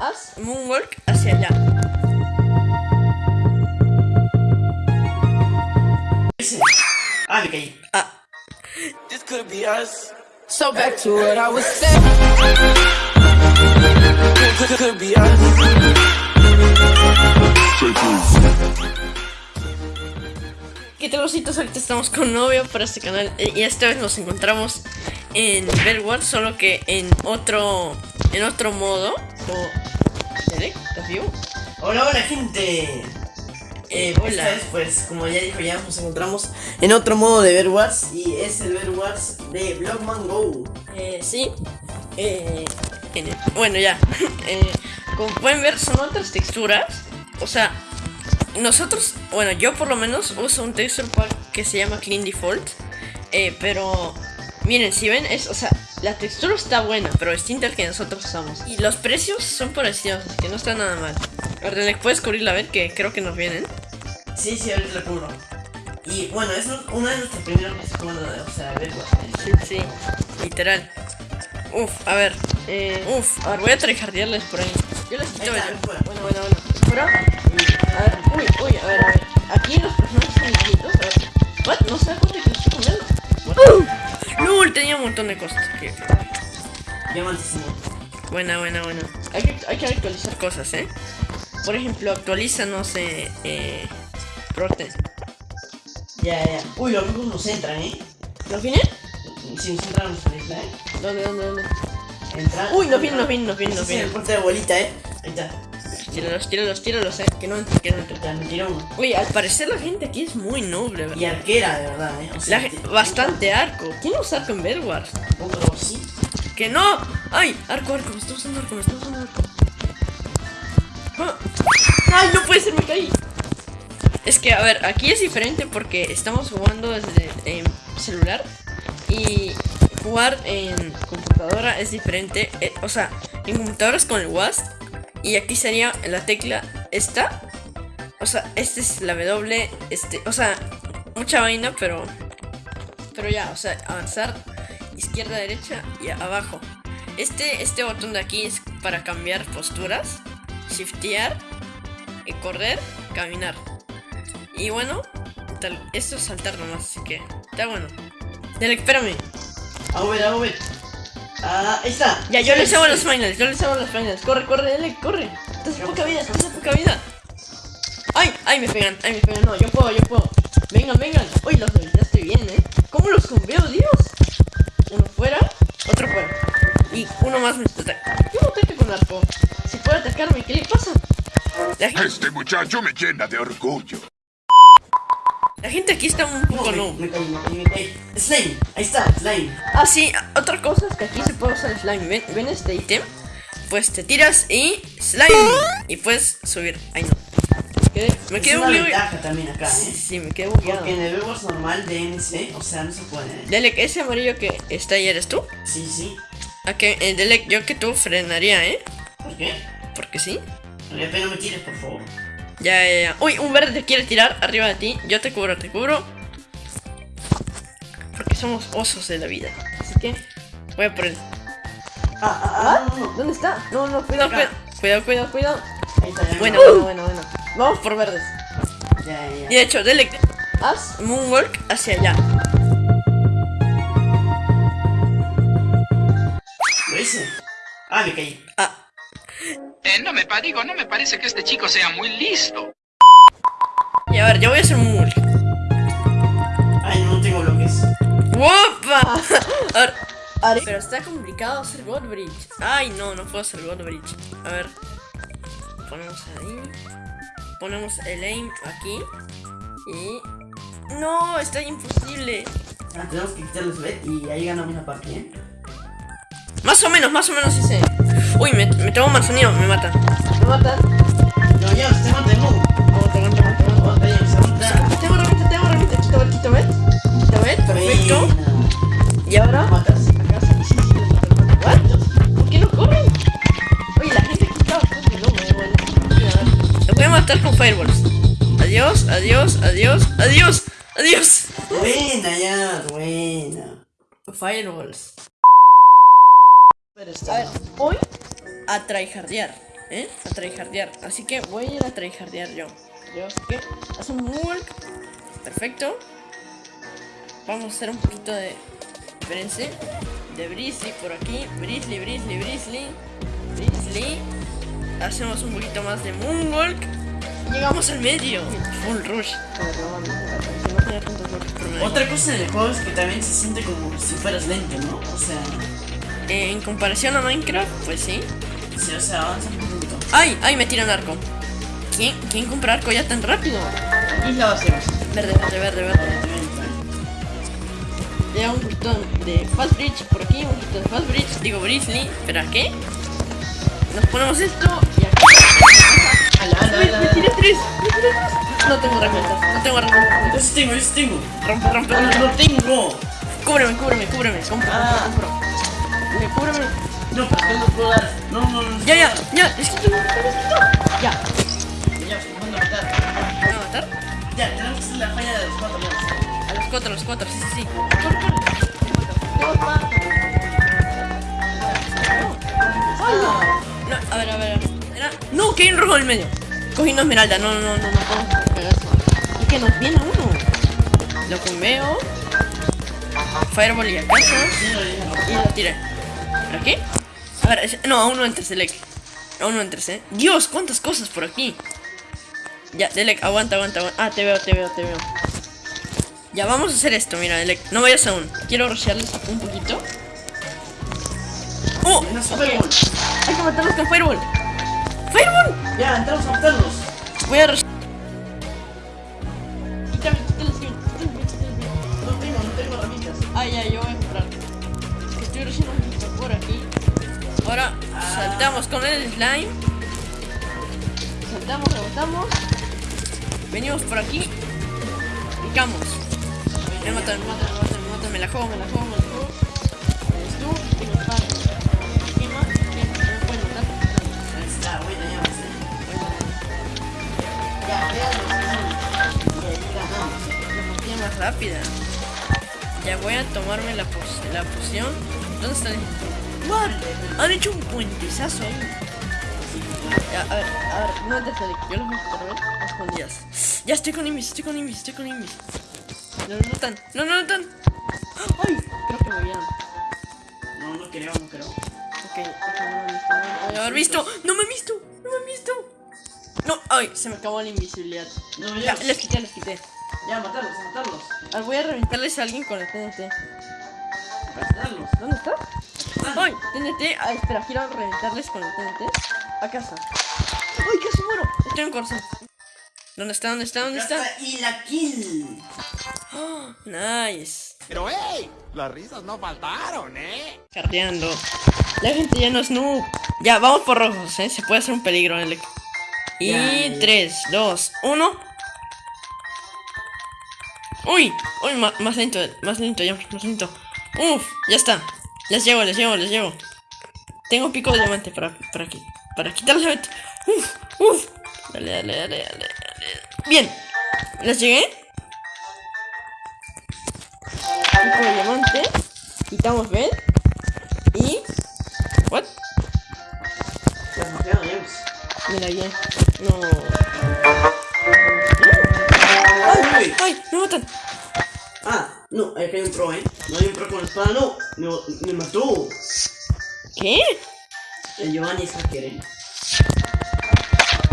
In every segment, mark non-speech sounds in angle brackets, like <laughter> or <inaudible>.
haz moonwalk hacia allá. Ah, me caí. Ah, This could be us. So back to what I was saying. Could, could, be us. ¿qué tal cositas? Ahorita estamos con novio para este canal eh, y esta vez nos encontramos en Bedwars, solo que en otro en otro modo. O... Hola, hola gente. Eh, Hola. Esta vez, pues, como ya dijo ya, nos encontramos en otro modo de Bedwars y es el Bedwars de Blockman Go. Eh, sí. Eh, en- bueno, ya. <laughs> Eh, como pueden ver, son otras texturas. O sea, nosotros, bueno, yo por lo menos uso un texture pack que se llama Clean Default. Eh, pero, miren, si ven, es, o sea, la textura está buena, pero distinta al que nosotros usamos. Y los precios son parecidos, así que no está nada mal. Ardenec, ¿puedes cubrirla a ver? Que creo que nos vienen. Sí, sí, ahorita lo cubro. Y bueno, es una de nuestras primeras jugando, o sea, Bedwars. Sí, sí, literal. Uf, a ver. Eh, uf, a ver, voy a tryhardearles por ahí. Yo les quito está. Bueno, bueno, bueno. Pero, a ver, uy, uy, a ver, a ver. Aquí montón de cosas. Que-. Buena, buena, buena. Hay que, hay que actualizar cosas, ¿eh? Por ejemplo, actualiza, no sé, eh. Prote. Ya, ya. Uy, los rojos nos entran, ¿eh? ¿Nos viene? Si nos entran isla, ¿eh? ¿Dónde, dónde, dónde? Entran. Uy, nos vienen, nos vienen, nos vienen, nos el vienen. corte de bolita, ¿eh? Ahí está. Tíralos, tíralos, tíralos, eh. Que no entre, que no entre. Uno. Uy, al parecer la gente aquí es muy noble, ¿verdad? Y arquera, de verdad, ¿eh? O sea, La ge- te- bastante arco. ¿Quién usa arco en Bedwars? Poco sí. ¡Que no! ¡Ay! Arco, arco, me está usando arco, me está usando arco. Ah. ¡Ay, no puede ser, me caí! Es que, a ver, aquí es diferente porque estamos jugando desde em, celular y jugar en computadora es diferente. Eh, o sea, en computadora es con el WASD y aquí sería la tecla esta. O sea, esta es la W, este, o sea, mucha vaina, pero pero ya, o sea, avanzar izquierda, derecha y abajo. Este, este botón de aquí es para cambiar posturas, shiftear, y correr, caminar. Y bueno, tal, esto es saltar nomás, así que está bueno. Dale, espérame. A ver, a ver. Ah, ahí está. Ya, yo Sí, les hago sí. los finals, yo les hago los finals. Corre, corre, dale, corre. Estás en poca vida, estás en poca vida. Ay, ay, me pegan, ay, me pegan. No, yo puedo, yo puedo. Vengan, vengan. Uy, los debilitaste bien, ¿eh? ¿Cómo los conveo, Dios? Uno fuera, otro fuera. Y uno más me ataca. Yo no ataque con arco. Si puede atacarme, ¿qué le pasa? Este muchacho me llena de orgullo. La gente aquí está un poco no. me me me. Slime, ahí está, slime. Ah, sí, otra cosa es que aquí se puede usar slime. ¿Ven, ven este ítem? Pues te tiras y slime. Y puedes subir. Ay, no. Me es quedé una bugueado. ventaja también acá, Sí, ¿eh? sí, me quedé bugueado. Porque en el Bedwars normal de o sea, no se puede, ¿eh? Ese amarillo que está ahí eres tú. Sí, sí. ¿A que eh, Delek, yo que tú frenaría, ¿eh? ¿Por qué? Porque sí. Pero no me tires, por favor. Ya, ya, ya. Uy, un verde te quiere tirar arriba de ti. Yo te cubro, te cubro. Porque somos osos de la vida. Así que voy a por él. Ah, ah, ah, no. ¿Dónde está? No, no, cuidado, cuidado. Cuidado, cuidado, cuidado. Ahí está, ya. Bueno, no. bueno, bueno, bueno. Vamos por verdes. Ya, ya, Y de hecho, Delek, haz moonwalk hacia allá. ¿Lo hice? Ah, me caí. Ah, Eh, no me digo, no me parece que este chico sea muy listo. y a ver, yo voy a hacer moonwalk. Ay, no, tengo bloques. ¡Wopa! <laughs> A ver, Are- Pero está complicado hacer God Bridge. Ay, no, no puedo hacer God Bridge. A ver. Ponemos ahí. Ponemos el aim aquí. Y. No, está imposible. Ah, tenemos que quitar los LED y ahí ganamos la partida, ¿eh? Más o menos, más o menos sí sé. Uy, me, me tengo mal sonido, me matan. Me matan. No, ya, mata ya, se mata. Tengo herramienta, tengo herramienta. Quito ver, quito ver. Quito ver, perfecto. Y ahora. ¿Por qué no corren? Oye, la gente aquí está bastante loca, bueno. Te voy a matar con fireballs. Adiós, adiós, adiós, adiós, adiós. Buena, ya, buena. Fireballs. A ver, voy a tryhardear. ¿eh? A tryhardear. Así que voy a ir a tryhardear yo. Yo, así que haz un walk. Perfecto. Vamos a hacer un poquito de. Espérense. De Brisley por aquí. Brisley, Brisley, Brisley. Brisley. Hacemos un poquito más de Moonwalk. Llegamos al medio. Full rush. Otra cosa del juego es que también se siente como si fueras lento, ¿no? O sea, Eh, en comparación a Minecraft, pues sí. O sea, avanza. ¡Ay! ¡Ay! Me tiran arco. ¿Quién, ¿Quién compra arco ya tan rápido? Y la hacemos. Verde, verde, verde, verde. Ya un poquito de Fast Bridge por aquí, un poquito de Fast Bridge. Digo Brisley. ¿Espera qué? Nos ponemos esto y aquí. Ala, ala, ¡Uy! ala, ¡Me ala. tiré tres! ¡Me tiré tres! No tengo herramientas, no tengo herramientas. Yo sí tengo, yo sí tengo. Rompe, rompe, rompe. no tengo. Cúbreme, cúbreme, cúbreme. Compro, Ah. compro. Me cúbreme. No, pero que no puedo dar. No, no, no. Ya, ya, ya. Es que tengo Ya. Ya, vamos a matar. ¿Me van a matar? Ya, tenemos que hacer la falla de los cuatro ya. A los cuatro, a los cuatro, sí, sí, sí. No, a ver, a ver. Era... No, que hay un rojo en el medio. Cogí una esmeralda. No, no, no, no, no eso. Y que nos viene uno. Lo conveo. Fireball y acaso. Y lo tiré. ¿Pero qué? Ver, no, aún no entres, Delek. Aún no entres, eh. Dios, cuántas cosas por aquí. Ya, Delek, aguanta, aguanta, aguanta. Ah, te veo, te veo, te veo. Ya, vamos a hacer esto, mira, Delek. No vayas aún. Quiero rushearles un poquito. ¡Oh! Menos Ok. Fireball. Hay que matarlos con Fireball. ¡Fireball! Ya, entramos a matarlos. Voy a rushear. Ahora saltamos con el slime. Saltamos, rebotamos. Venimos por aquí. Picamos. Me matan, me matan, me matan, me matan. Me la juego, me la juego, me la juego. Eres tú y me. Ahí está, ya vamos, eh. Ya, veamos. Y ahí ganamos. La partida más rápida. Ya voy a tomarme la, la poción. ¿Dónde está el ¡What! Han hecho un puentesazo ahí. Ya, a ver, a ver, no te salí. Yo los voy a poner a escondidas. Ya estoy con Invis, estoy con Invis, estoy con Invis. No lo notan, no lo notan. ¡Ay! Creo que me vieron. No, no creo, no creo. Ok, no me haber visto. No me han visto, no me han visto. No, ay, se me acabó la invisibilidad. No, Ya, les quité, les quité. Ya, matarlos, a matarlos. A voy a reventarles a alguien con el TNT. A matarlos. ¿Dónde está? ¡Ay! TNT. Ah, espera, quiero reventarles con el TNT. A casa. ¡Ay, casi muero! Estoy en corazón. ¿Dónde está? ¿Dónde está? ¿Dónde está? Y la kill. ¡Oh! Nice. Pero hey, las risas no faltaron, ¿eh? Carteando. La gente ya no es noob. Ya, vamos por rojos, ¿eh? Se puede hacer un peligro, Alec. Y Ya, ya. 3, 2, 1. ¡Uy! ¡Uy! ma- más lento, más lento, ya, más lento. ¡Uf! Ya está. Les llevo, les llevo, les llevo. Tengo pico de diamante para, para, qui- para quitarles vent- ¡Uf! ¡Uf! Dale, dale, dale, dale, dale. Bien. ¿Les llegué? Pico de diamante. Quitamos bed. Y... ¿What? Mira bien. No. ¡Ay! ¡Ay! ¡Me matan! Ah, no, acá hay un pro, eh. No hay un pro con la espada, no. Me, me mató. ¿Qué? El Giovanni es hacker, eh.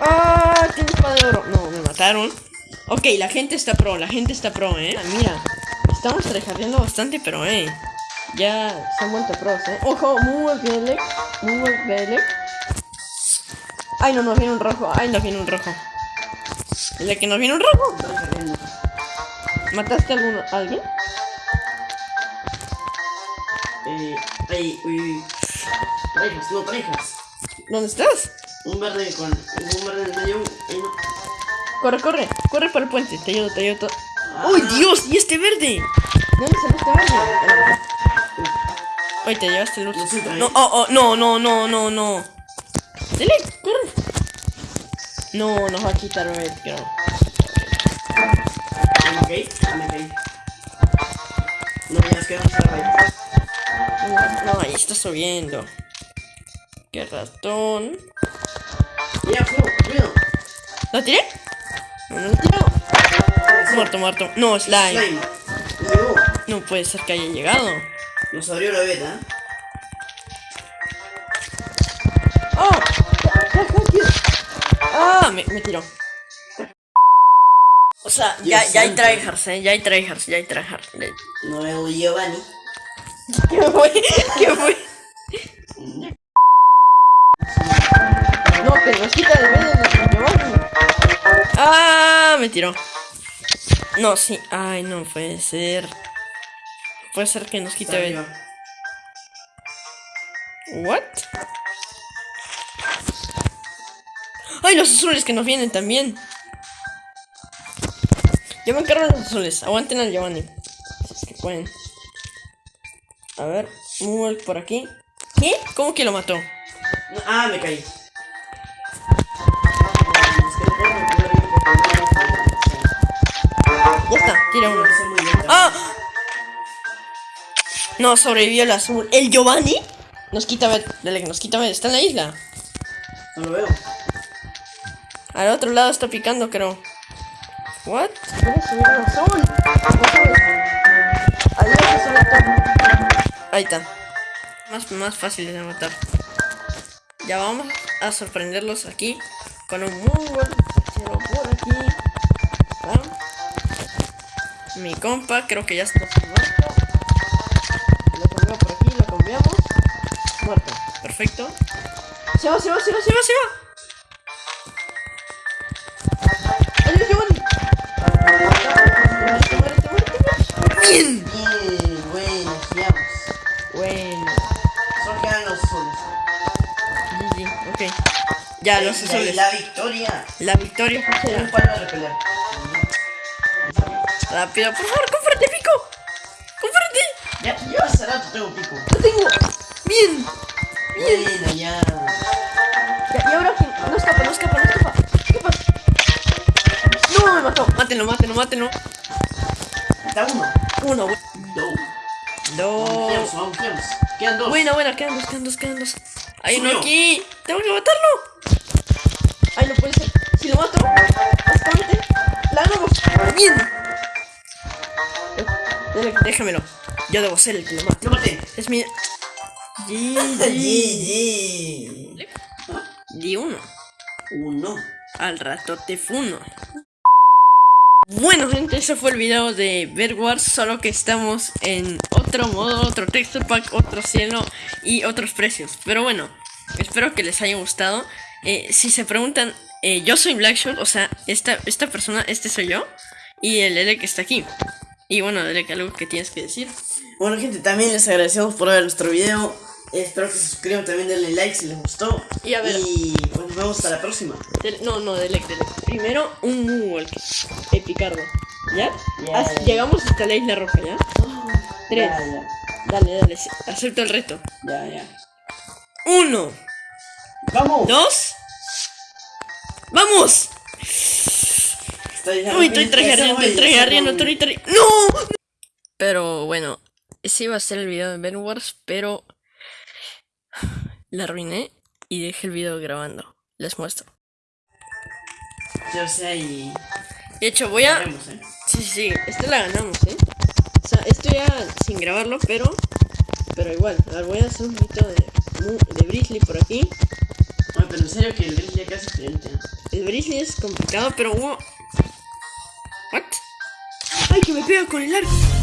¡Ah! Tiene espada de oro. No, me mataron. Ok, la gente está pro, la gente está pro, eh. Ah, Mira, estamos trejardeando bastante, pero eh. Ya se han vuelto pros, eh. Ojo, muy buen Belek. Muy buen Belek. Ay, no, nos viene un rojo. Ay, nos viene un rojo. ¿El que nos viene un rojo? ¿Mataste a, alguno, a alguien? Eh, ahí, uy, uy. Parejas, no, parejas. ¿Dónde estás? Un verde con. Un verde en el medio. Ahí no. Corre, corre, corre para el puente. Te ayudo, te ayudo. ¡Uy, Dios! ¿Y este verde? ¿De dónde salió este verde? Uy, te llevaste el siento, No, eh. oh, oh, no, no, no, no, no. Dele, corre. No, nos va a quitar red, creo. Ya me caí, ya me caí. No, ya nos No, ahí está subiendo. Qué ratón. Fuego, cuidado. ¿La tiré? No, no he tirado. Muerto, muerto. No, slime. Slime. No, puede ser que haya llegado. nos abrió la beta. ¡Oh! ¡Ah! Me, me tiró. O sea, ya, ya hay tryhards, eh. Ya hay tryhards, ya hay tryhards. No veo Giovanni. <laughs> ¿Qué fue? ¿Qué fue? No, que nos quita de medio Giovanni. Ah, me tiró. No, sí. Ay, no puede ser. Puede ser que nos quite de. What? Ay, los azules que nos vienen también. Yo me encargo de los azules. Aguanten al Giovanni. Si es que pueden. A ver, Moonwalk por aquí. ¿Qué? ¿Cómo que lo mató? Ah, me caí. Ya está, tira uno. ¡Ah! No, sobrevivió el azul. ¿El Giovanni? Nos quita ver. Dale, nos quita ver. Está en la isla. No lo veo. Al otro lado está picando, creo. ¿What? Subir un azul. Adiós. Ahí está. Más, más fáciles de matar. Ya vamos a sorprenderlos aquí con un Moonwalk. Pero por aquí. ¿Va? Mi compa, creo que ya está muerto. Lo cambiamos por aquí, lo cambiamos. Muerto. Perfecto. Se va, se va, se va, se va, se va. Ya, los. La victoria. La victoria fue Un será. palo de repeler. Rápido, por favor, cómprate, pico. Cómprate. Ya, yo hace rato tengo pico. Lo tengo. Bien. Bueno, ya. Ya, y ahora? No escapa, no escapa, no escapa. Escapa. No, me mató. Mátenlo, mátenlo, mátenlo. Está uno. Uno, bu- Dos. dos. Quedan dos. Buena, buena, quedan dos, quedan dos, quedan dos. Hay uno aquí. Tengo que matarlo. Déjamelo. Yo debo ser el que lo mate. Lo maté. Es mi. GG. Di uno. Uno. Al rato te funo. Bueno gente, ese fue el video de Bed Wars, solo que estamos en otro modo, otro texture pack, otro cielo y otros precios. Pero bueno, espero que les haya gustado. Eh, si se preguntan, eh, yo soy Blackshot, o sea, esta, esta persona, este soy yo, y el que está aquí. Y bueno, Derek, algo que tienes que decir. Bueno, gente, también les agradecemos por ver nuestro video. Espero que se suscriban, también denle like si les gustó. Y a ver. Y pues nos vemos hasta la próxima. No, no, Delec, Delec. Primero un Moonwalk. Epicardo. ¿Ya? Ya, Haz- ya. Llegamos hasta la isla roja, ¿ya? Tres. Dale, dale, acepto el reto. Ya, ya. Uno, ¡Vamos! dos. ¡Vamos! Uy, estoy tryhardeando, estoy tryhardeando, estoy try- ¡No! Pero bueno, ese iba a ser el video de Ben Wars, pero la arruiné y dejé el video grabando. Les muestro. Yo sé y. De hecho, voy a. Veremos, ¿eh? Sí, sí, sí, esta la ganamos, ¿eh? O sea, esto ya sin grabarlo, pero. Pero igual. A ver, voy a hacer un poquito de, de Brisley por aquí. Bueno, pero en serio que el gris ya casi diferente. El Brisley es complicado, pero hubo. ¡Ay, que me pega con el arco!